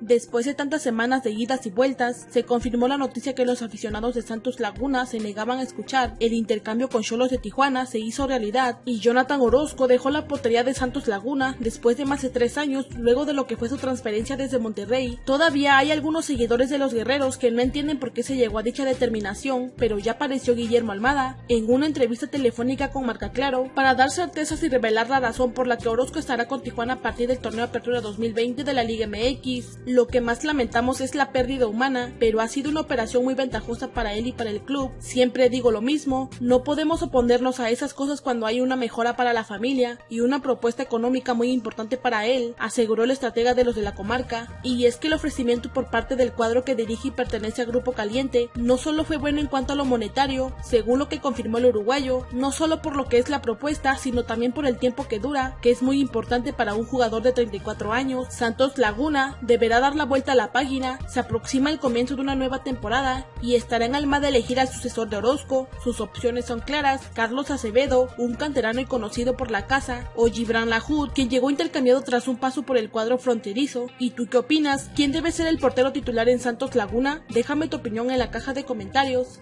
Después de tantas semanas de idas y vueltas, se confirmó la noticia que los aficionados de Santos Laguna se negaban a escuchar. El intercambio con Cholos de Tijuana se hizo realidad y Jonathan Orozco dejó la portería de Santos Laguna después de más de tres años luego de lo que fue su transferencia desde Monterrey. Todavía hay algunos seguidores de los guerreros que no entienden por qué se llegó a dicha determinación, pero ya apareció Guillermo Almada en una entrevista telefónica con Marca Claro para dar certezas y revelar la razón por la que Orozco estará con Tijuana a partir del torneo Apertura 2020 de la Liga MX. Lo que más lamentamos es la pérdida humana, pero ha sido una operación muy ventajosa para él y para el club. Siempre digo lo mismo, no podemos oponernos a esas cosas cuando hay una mejora para la familia y una propuesta económica muy importante para él, aseguró el estratega de los de la comarca. Y es que el ofrecimiento por parte del cuadro que dirige y pertenece a Grupo Caliente no solo fue bueno en cuanto a lo monetario, según lo que confirmó el uruguayo, no solo por lo que es la propuesta, sino también por el tiempo que dura, que es muy importante para un jugador de 34 años. Santos Laguna deberá dar la vuelta a la página, se aproxima el comienzo de una nueva temporada y estará en alma de elegir al sucesor de Orozco. Sus opciones son claras, Carlos Acevedo, un canterano y conocido por la casa, o Gibran Lahoud, quien llegó intercambiado tras un paso por el cuadro fronterizo. ¿Y tú qué opinas? ¿Quién debe ser el portero titular en Santos Laguna? Déjame tu opinión en la caja de comentarios.